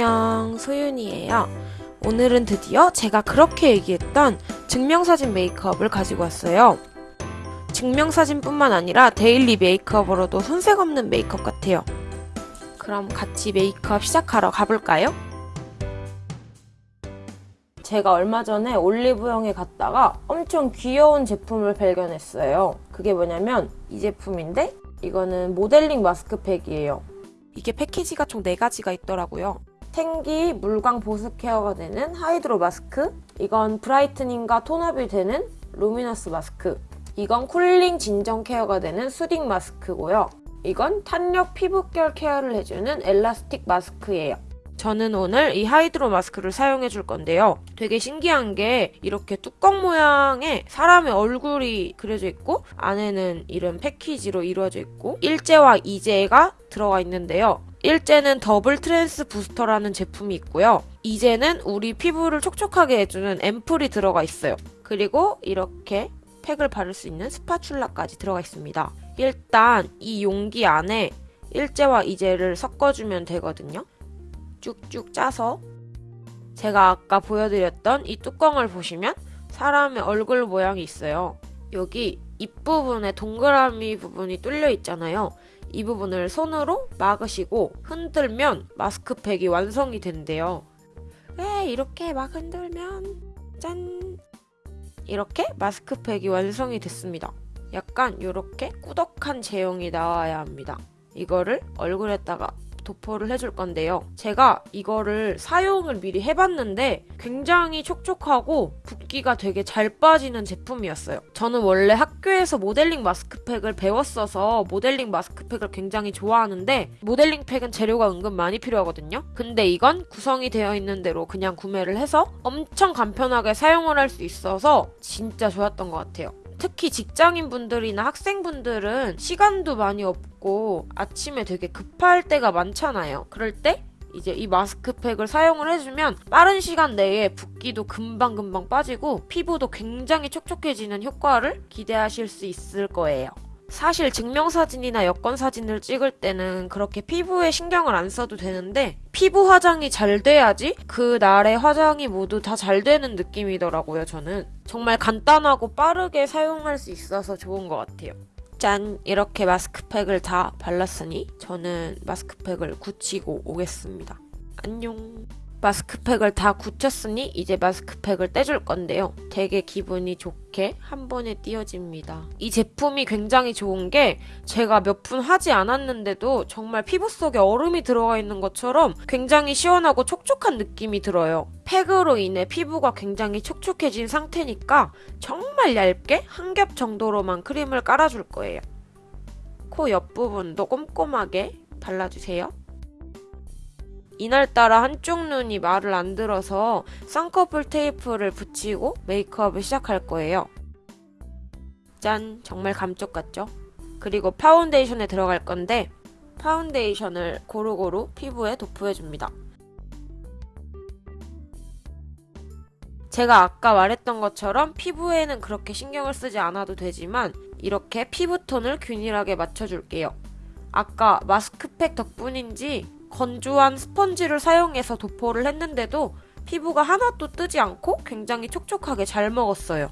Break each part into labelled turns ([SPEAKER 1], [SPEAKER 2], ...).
[SPEAKER 1] 안녕, 소윤이에요. 오늘은 드디어 제가 그렇게 얘기했던 증명사진 메이크업을 가지고 왔어요. 증명사진뿐만 아니라 데일리 메이크업으로도 손색 없는 메이크업 같아요. 그럼 같이 메이크업 시작하러 가볼까요? 제가 얼마 전에 올리브영에 갔다가 엄청 귀여운 제품을 발견했어요. 그게 뭐냐면 이 제품인데 이거는 모델링 마스크팩이에요. 이게 패키지가 총 4가지가 있더라고요. 생기 물광 보습 케어가 되는 hydro 마스크 이건 brightening과 tone-up이 되는 luminous 마스크 이건 cooling 진정 케어가 되는 soothing 마스크고요. 이건 탄력 피부결 케어를 해주는 elastic 마스크예요. 저는 오늘 이 hydro 마스크를 사용해 줄 건데요. 되게 신기한 게 이렇게 뚜껑 모양에 사람의 얼굴이 그려져 있고 안에는 이런 패키지로 이루어져 있고 일제와 이제가 들어가 있는데요. 일제는 더블 트랜스 부스터라는 제품이 있고요. 이제는 우리 피부를 촉촉하게 해주는 앰플이 들어가 있어요. 그리고 이렇게 팩을 바를 수 있는 스파츌라까지 들어가 있습니다. 일단 이 용기 안에 일제와 이제를 섞어주면 되거든요. 쭉쭉 짜서 제가 아까 보여드렸던 이 뚜껑을 보시면 사람의 얼굴 모양이 있어요. 여기 입부분에 동그라미 부분이 뚫려 있잖아요. 이 부분을 손으로 막으시고 흔들면 마스크팩이 완성이 된대요. 왜 이렇게 막 흔들면 짠 이렇게 마스크팩이 완성이 됐습니다. 약간 이렇게 꾸덕한 제형이 나와야 합니다. 이거를 얼굴에다가 도포를 해줄 건데요. 제가 이거를 사용을 미리 해봤는데 굉장히 촉촉하고 붓기가 되게 잘 빠지는 제품이었어요. 저는 원래 학교에서 모델링 마스크팩을 배웠어서 모델링 마스크팩을 굉장히 좋아하는데 모델링 팩은 재료가 은근 많이 필요하거든요. 근데 이건 구성이 되어 있는 대로 그냥 구매를 해서 엄청 간편하게 사용을 할 수 있어서 진짜 좋았던 것 같아요. 특히 직장인 분들이나 학생분들은 시간도 많이 없고 아침에 되게 급할 때가 많잖아요. 그럴 때 이제 이 마스크팩을 사용을 해주면 빠른 시간 내에 붓기도 금방금방 빠지고 피부도 굉장히 촉촉해지는 효과를 기대하실 수 있을 거예요. 사실 증명사진이나 여권사진을 찍을 때는 그렇게 피부에 신경을 안 써도 되는데 피부 화장이 잘 돼야지 그 날의 화장이 모두 다 잘 되는 느낌이더라고요, 저는. 정말 간단하고 빠르게 사용할 수 있어서 좋은 것 같아요. 짠! 이렇게 마스크팩을 다 발랐으니 저는 마스크팩을 굳히고 오겠습니다. 안녕! 마스크팩을 다 굳혔으니 이제 마스크팩을 떼줄 건데요. 되게 기분이 좋게 한 번에 띄어집니다. 이 제품이 굉장히 좋은 게 제가 몇 분 하지 않았는데도 정말 피부 속에 얼음이 들어가 있는 것처럼 굉장히 시원하고 촉촉한 느낌이 들어요. 팩으로 인해 피부가 굉장히 촉촉해진 상태니까 정말 얇게 한 겹 정도로만 크림을 깔아줄 거예요. 코 옆부분도 꼼꼼하게 발라주세요. 이날따라 한쪽 눈이 말을 안 들어서 쌍꺼풀 테이프를 붙이고 메이크업을 시작할 거예요. 짠! 정말 감쪽 같죠? 그리고 파운데이션에 들어갈 건데 파운데이션을 고루고루 피부에 도포해줍니다. 제가 아까 말했던 것처럼 피부에는 그렇게 신경을 쓰지 않아도 되지만 이렇게 피부톤을 균일하게 맞춰줄게요. 아까 마스크팩 덕분인지 건조한 스펀지를 사용해서 도포를 했는데도 피부가 하나도 뜨지 않고 굉장히 촉촉하게 잘 먹었어요.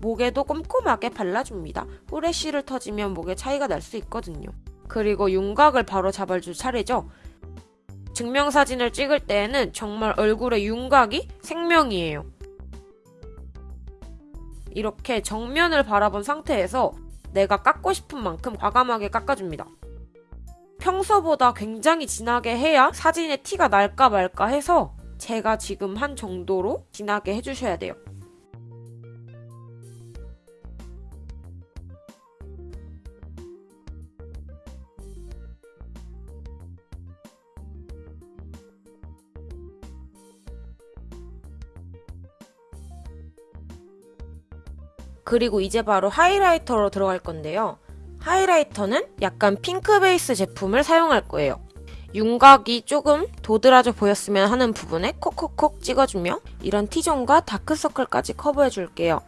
[SPEAKER 1] 목에도 꼼꼼하게 발라줍니다. 후레쉬를 터지면 목에 차이가 날 수 있거든요. 그리고 윤곽을 바로 잡아줄 차례죠. 증명사진을 찍을 때에는 정말 얼굴의 윤곽이 생명이에요. 이렇게 정면을 바라본 상태에서 내가 깎고 싶은 만큼 과감하게 깎아줍니다. 평소보다 굉장히 진하게 해야 사진에 티가 날까 말까 해서 제가 지금 한 정도로 진하게 해주셔야 돼요. 그리고 이제 바로 하이라이터로 들어갈 건데요. 하이라이터는 약간 핑크 베이스 제품을 사용할 거예요. 윤곽이 조금 도드라져 보였으면 하는 부분에 콕콕콕 찍어주며 이런 T존과 다크서클까지 커버해줄게요.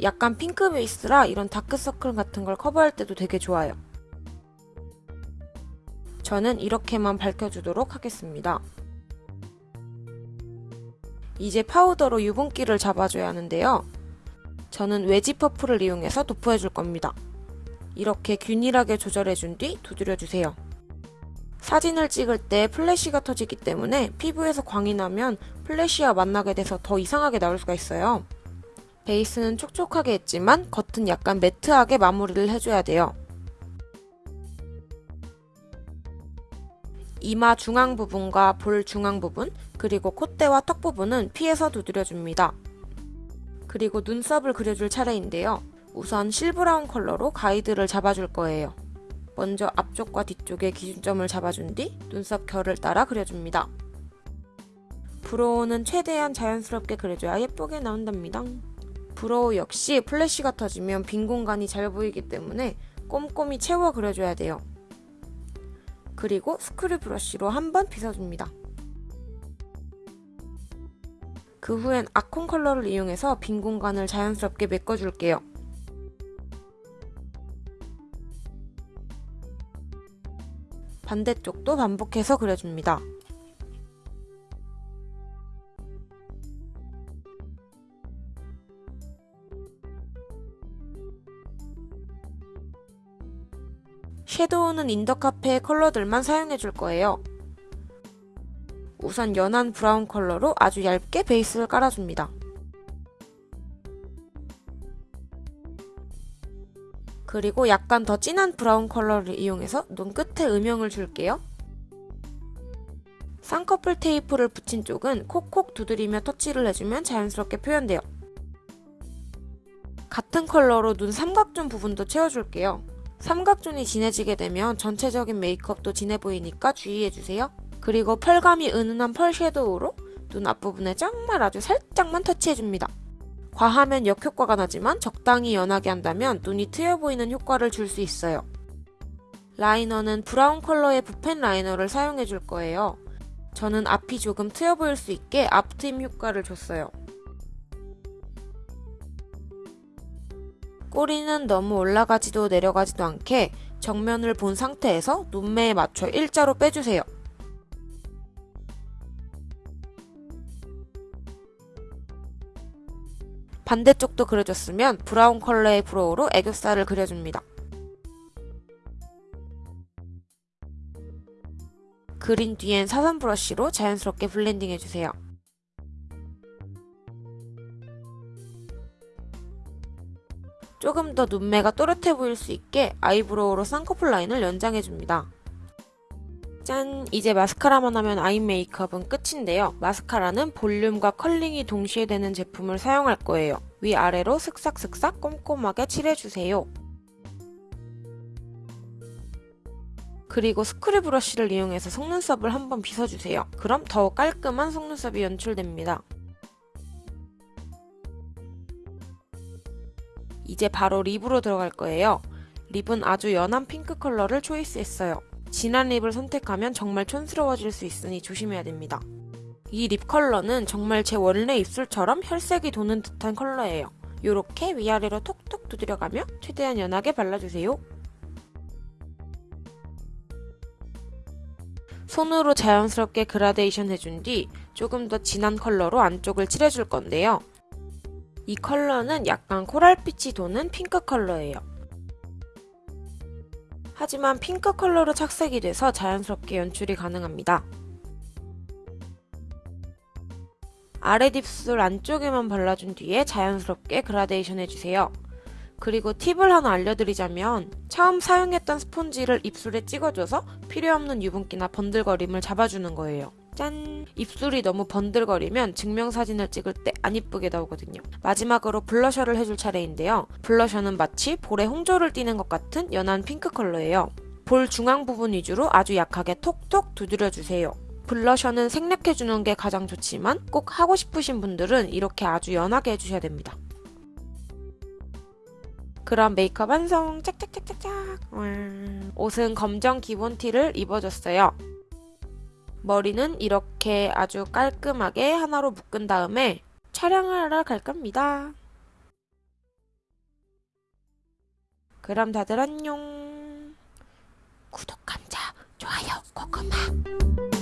[SPEAKER 1] 약간 핑크 베이스라 이런 다크서클 같은 걸 커버할 때도 되게 좋아요. 저는 이렇게만 밝혀주도록 하겠습니다. 이제 파우더로 유분기를 잡아줘야 하는데요. 저는 웨지 퍼프를 이용해서 도포해줄 겁니다. 이렇게 균일하게 조절해준 뒤 두드려주세요. 사진을 찍을 때 플래시가 터지기 때문에 피부에서 광이 나면 플래시와 만나게 돼서 더 이상하게 나올 수가 있어요. 베이스는 촉촉하게 했지만 겉은 약간 매트하게 마무리를 해줘야 돼요. 이마 중앙 부분과 볼 중앙 부분, 그리고 콧대와 턱 부분은 피해서 두드려줍니다. 그리고 눈썹을 그려줄 차례인데요. 우선 실브라운 컬러로 가이드를 잡아줄 거예요. 먼저 앞쪽과 뒤쪽에 기준점을 잡아준 뒤 눈썹 결을 따라 그려줍니다. 브로우는 최대한 자연스럽게 그려줘야 예쁘게 나온답니다. 브로우 역시 플래시가 터지면 빈 공간이 잘 보이기 때문에 꼼꼼히 채워 그려줘야 돼요. 그리고 스크류 브러쉬로 한번 빗어줍니다. 그 후엔 아콘 컬러를 이용해서 빈 공간을 자연스럽게 메꿔줄게요. 반대쪽도 반복해서 그려줍니다. 섀도우는 인더카페의 컬러들만 사용해줄 거예요. 우선 연한 브라운 컬러로 아주 얇게 베이스를 깔아줍니다. 그리고 약간 더 진한 브라운 컬러를 이용해서 눈끝에 음영을 줄게요. 쌍꺼풀 테이프를 붙인 쪽은 콕콕 두드리며 터치를 해주면 자연스럽게 표현돼요. 같은 컬러로 눈 삼각존 부분도 채워줄게요. 삼각존이 진해지게 되면 전체적인 메이크업도 진해 보이니까 주의해주세요. 그리고 펄감이 은은한 펄 섀도우로 눈 앞부분에 정말 아주 살짝만 터치해줍니다. 과하면 역효과가 나지만 적당히 연하게 한다면 눈이 트여 보이는 효과를 줄 수 있어요. 라이너는 브라운 컬러의 붓펜 라이너를 사용해 줄 거예요. 저는 앞이 조금 트여 보일 수 있게 앞트임 효과를 줬어요. 꼬리는 너무 올라가지도 내려가지도 않게 정면을 본 상태에서 눈매에 맞춰 일자로 빼주세요. 반대쪽도 그려줬으면 브라운 컬러의 브로우로 애교살을 그려줍니다. 그린 뒤엔 사선 브러쉬로 자연스럽게 블렌딩 해주세요. 조금 더 눈매가 또렷해 보일 수 있게 아이브로우로 쌍꺼풀 라인을 연장해줍니다. 짠! 이제 마스카라만 하면 아이 메이크업은 끝인데요. 마스카라는 볼륨과 컬링이 동시에 되는 제품을 사용할 거예요. 위아래로 슥싹슥싹 꼼꼼하게 칠해주세요. 그리고 스크류 브러쉬를 이용해서 속눈썹을 한번 빗어주세요. 그럼 더 깔끔한 속눈썹이 연출됩니다. 이제 바로 립으로 들어갈 거예요. 립은 아주 연한 핑크 컬러를 초이스했어요. 진한 립을 선택하면 정말 촌스러워질 수 있으니 조심해야 됩니다. 이 립 컬러는 정말 제 원래 입술처럼 혈색이 도는 듯한 컬러예요. 이렇게 위아래로 톡톡 두드려가며 최대한 연하게 발라주세요. 손으로 자연스럽게 그라데이션 해준 뒤 조금 더 진한 컬러로 안쪽을 칠해줄 건데요. 이 컬러는 약간 코랄빛이 도는 핑크 컬러예요. 하지만 핑크 컬러로 착색이 돼서 자연스럽게 연출이 가능합니다. 아랫입술 안쪽에만 발라준 뒤에 자연스럽게 그라데이션 해주세요. 그리고 팁을 하나 알려드리자면 처음 사용했던 스폰지를 입술에 찍어줘서 필요없는 유분기나 번들거림을 잡아주는 거예요. 짠! 입술이 너무 번들거리면 증명사진을 찍을 때 안 이쁘게 나오거든요. 마지막으로 블러셔를 해줄 차례인데요. 블러셔는 마치 볼에 홍조를 띠는 것 같은 연한 핑크 컬러예요. 볼 중앙 부분 위주로 아주 약하게 톡톡 두드려주세요. 블러셔는 생략해주는 게 가장 좋지만 꼭 하고 싶으신 분들은 이렇게 아주 연하게 해주셔야 됩니다. 그럼 메이크업 완성! 짝짝짝짝짝! 옷은 검정 기본 티를 입어줬어요. 머리는 이렇게 아주 깔끔하게 하나로 묶은 다음에 촬영을 하러 갈 겁니다. 그럼 다들 안녕. 구독, 감자, 좋아요. 짠!